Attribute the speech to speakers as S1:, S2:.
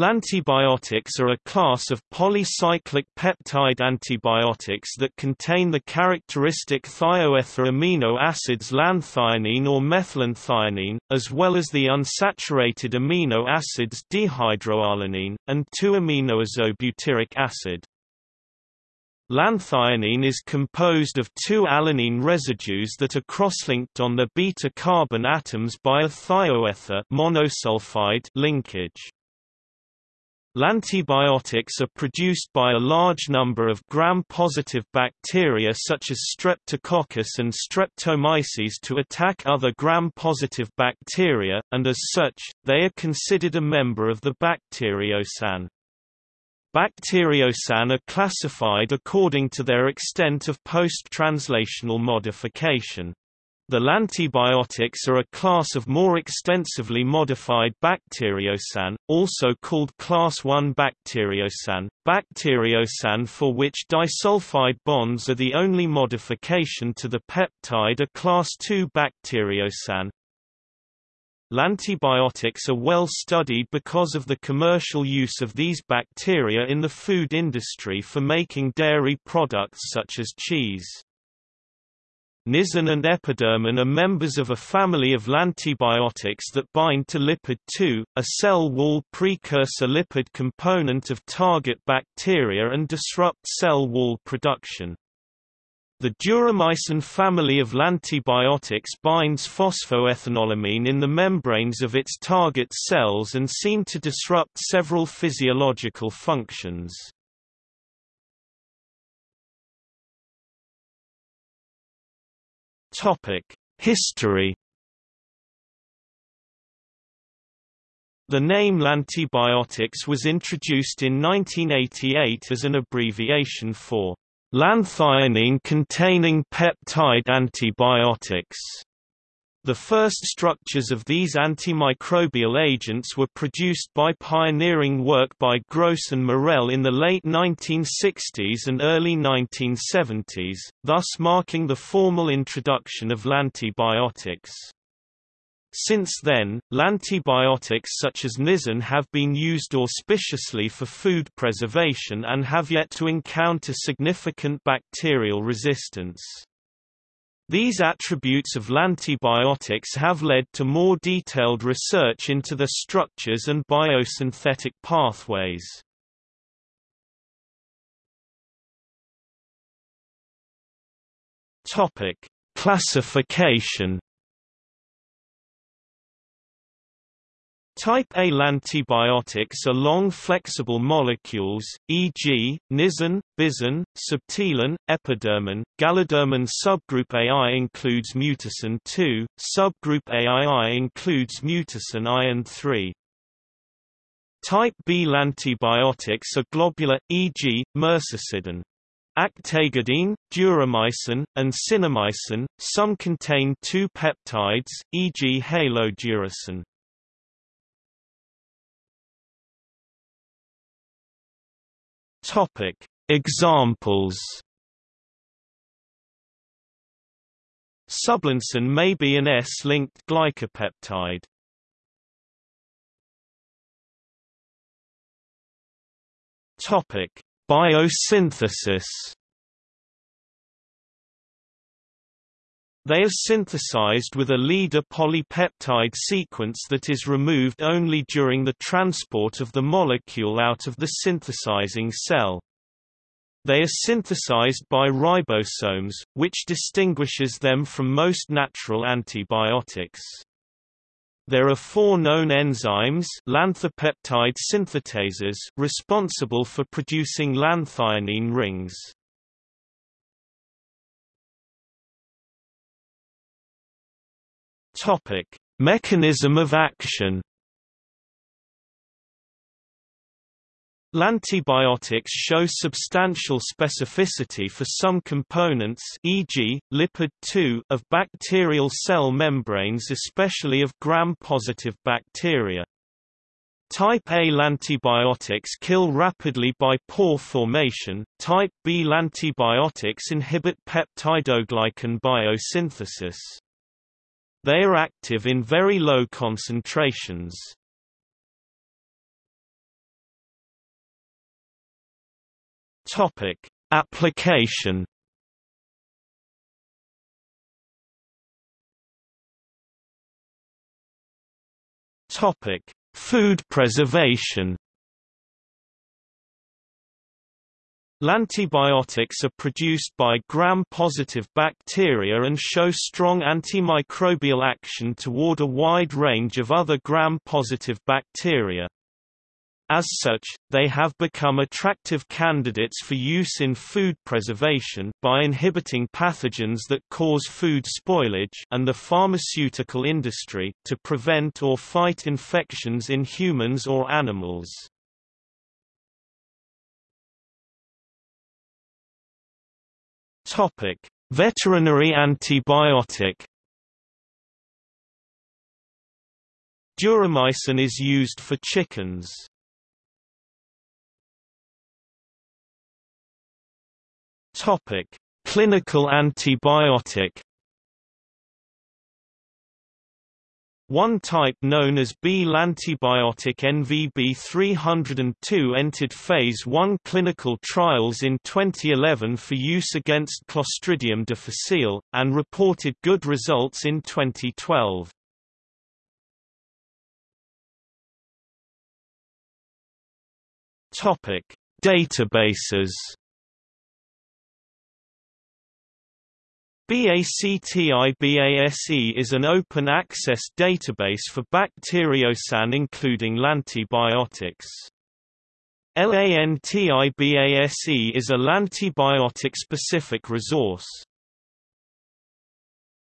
S1: Lantibiotics are a class of polycyclic peptide antibiotics that contain the characteristic thioether amino acids lanthionine or methyllanthionine, as well as the unsaturated amino acids dehydroalanine, and 2-aminoisobutyric acid. Lanthionine is composed of two alanine residues that are cross-linked on the beta-carbon atoms by a thioether monosulfide linkage. Lantibiotics are produced by a large number of gram-positive bacteria such as Streptococcus and Streptomyces to attack other gram-positive bacteria, and as such, they are considered a member of the bacteriocin. Bacteriocin are classified according to their extent of post-translational modification. The lantibiotics are a class of more extensively modified bacteriocin, also called class I bacteriocin, bacteriocin for which disulfide bonds are the only modification to the peptide are class II bacteriocin. Lantibiotics are well studied because of the commercial use of these bacteria in the food industry for making dairy products such as cheese. Nisin and epidermin are members of a family of lantibiotics that bind to lipid 2, a cell wall precursor lipid component of target bacteria and disrupt cell wall production. The duramycin family of lantibiotics binds phosphoethanolamine in the membranes of its target cells and seem to disrupt several physiological functions. History The name lantibiotics was introduced in 1988 as an abbreviation for lanthionine-containing peptide antibiotics. The first structures of these antimicrobial agents were produced by pioneering work by Gross and Morell in the late 1960s and early 1970s, thus marking the formal introduction of lantibiotics. Since then, lantibiotics such as nisin have been used auspiciously for food preservation and have yet to encounter significant bacterial resistance. These attributes of lantibiotics have led to more detailed research into the structures and biosynthetic pathways. Topic: Classification Type A antibiotics are long flexible molecules, e.g., nisin, bisin, subtilin, epidermin. Gallidermin subgroup AI includes mutacin 2, subgroup AII includes mutacin I and 3. Type B antibiotics are globular, e.g., mersacidin. Actagardine, duramycin, and cinnamycin, some contain two peptides, e.g. haloduracin. Topic: Examples. Sublancin may be an S-linked glycopeptide. Topic: Biosynthesis. They are synthesized with a leader polypeptide sequence that is removed only during the transport of the molecule out of the synthesizing cell. They are synthesized by ribosomes, which distinguishes them from most natural antibiotics. There are four known enzymes lanthipeptide synthetases responsible for producing lanthionine rings. Topic: Mechanism of action. Lantibiotics show substantial specificity for some components e.g., lipid 2 of bacterial cell membranes especially of gram-positive bacteria. Type A lantibiotics kill rapidly by pore formation, type B lantibiotics inhibit peptidoglycan biosynthesis. They are active in very low concentrations. Topic: Application. Topic: Food preservation. Lantibiotics are produced by gram-positive bacteria and show strong antimicrobial action toward a wide range of other gram-positive bacteria. As such, they have become attractive candidates for use in food preservation by inhibiting pathogens that cause food spoilage and the pharmaceutical industry to prevent or fight infections in humans or animals. Topic: Veterinary antibiotic Duramycin is used for chickens. Topic: Clinical antibiotic. One type known as B-lantibiotic NVB302 entered phase 1 clinical trials in 2011 for use against Clostridium difficile, and reported good results in 2012. Databases BACTIBASE is an open-access database for bacteriocin including lantibiotics. LANTIBASE is a lantibiotic-specific resource.